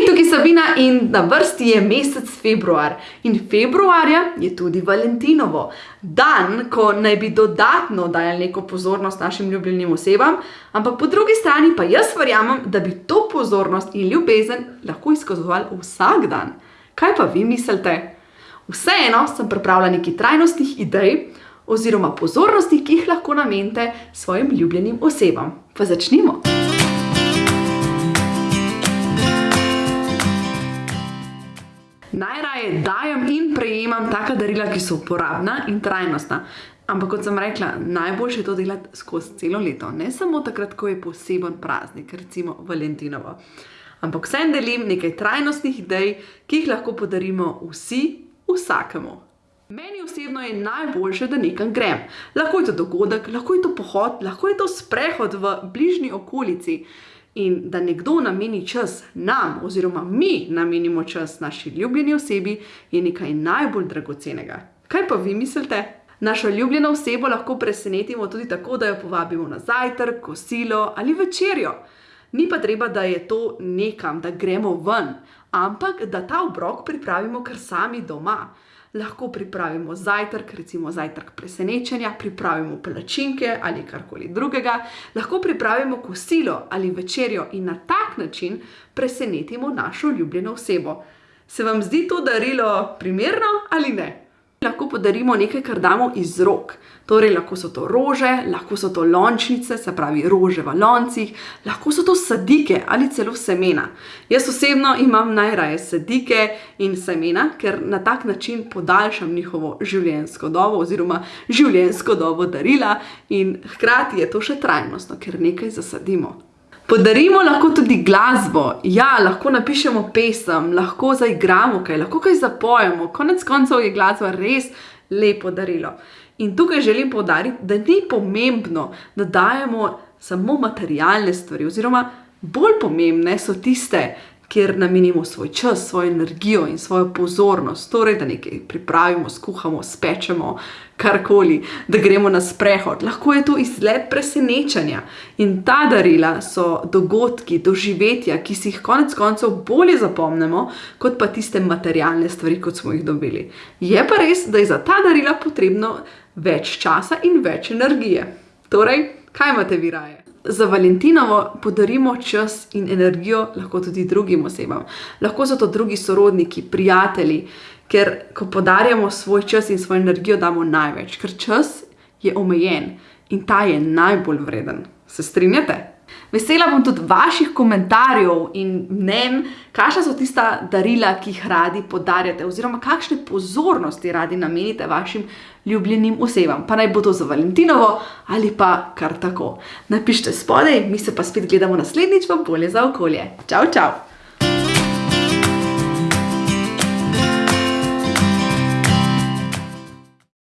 Hej, tukaj je Sabina in na vrsti je mesec februar. In februarja je tudi Valentinovo. Dan, ko naj bi dodatno dajali neko pozornost našim ljubljenim osebam, ampak po drugi strani pa jaz verjamem, da bi to pozornost in ljubezen lahko izkazovali vsak dan. Kaj pa vi mislite? Vseeno sem pripravila nekaj trajnostnih idej oziroma pozornosti, ki jih lahko namenite svojim ljubljenim osebam. Pa začnimo! Najraje dajem in prejemam taka darila, ki so uporabna in trajnostna. Ampak kot sem rekla, najboljše je to delati skozi celo leto. Ne samo takrat, ko je poseben praznik, recimo Valentinovo. Ampak vseeno delim nekaj trajnostnih idej, ki jih lahko podarimo vsi, vsakemu. Meni osebno je najboljše, da nekam grem. Lahko je to dogodek, lahko je to pohod, lahko je to sprehod v bližnji okolici. In da nekdo nameni čas nam oziroma mi namenimo čas naši ljubljeni osebi, je nekaj najbolj dragocenega. Kaj pa vi mislite? Našo ljubljeno osebo lahko presenetimo tudi tako, da jo povabimo na zajtrk, kosilo ali večerjo. Ni pa treba, da je to nekam, da gremo ven, ampak da ta obrok pripravimo kar sami doma. Lahko pripravimo zajtrk, recimo zajtrk presenečenja, pripravimo palačinke ali karkoli drugega. Lahko pripravimo kosilo ali večerjo in na tak način presenetimo našo ljubljeno osebo. Se vam zdi to darilo primerno ali ne? Lahko podarimo nekaj, kar damo iz rok. Torej lahko so to rože, lahko so to lončnice, se pravi rože v loncih, lahko so to sadike ali celo semena. Jaz osebno imam najraje sadike in semena, ker na tak način podaljšam njihovo življenjsko dobo oziroma življenjsko dobo darila in hkrati je to še trajnostno, ker nekaj zasadimo. Podarimo lahko tudi glasbo. Ja, lahko napišemo pesem, lahko zaigramo kaj, lahko kaj zapojemo. Konec koncev je glasba res lepo darilo. In tukaj želim poudariti, da ni pomembno, da dajemo samo materialne stvari oziroma bolj pomembne so tiste, kjer namenimo svoj čas, svojo energijo in svojo pozornost. Torej, da nekaj pripravimo, skuhamo, spečemo, karkoli, da gremo na sprehod. Lahko je to izlet presenečenja. In ta darila so dogodki, doživetja, ki si jih konec koncev bolje zapomnimo, kot pa tiste materialne stvari, kot smo jih dobili. Je pa res, da je za ta darila potrebno več časa in več energije. Torej, kaj imate vi raje? Za valentinovo podarimo čas in energijo lahko tudi drugim osebam. Lahko so to drugi sorodniki, prijatelji, ker ko podarjamo svoj čas in svojo energijo, damo največ. Ker čas je omejen in ta je najbolj vreden. Se strinjate? Vesela bom tudi vaših komentarjev in mnenj, kakšna so tista darila, ki jih radi podarjate oziroma kakšne pozornosti radi namenite vašim ljubljenim osebam. Pa naj bo to za valentinovo ali pa kar tako. Napišite spodaj, mi se pa spet gledamo naslednjič v Bolje za okolje. Čau, čau!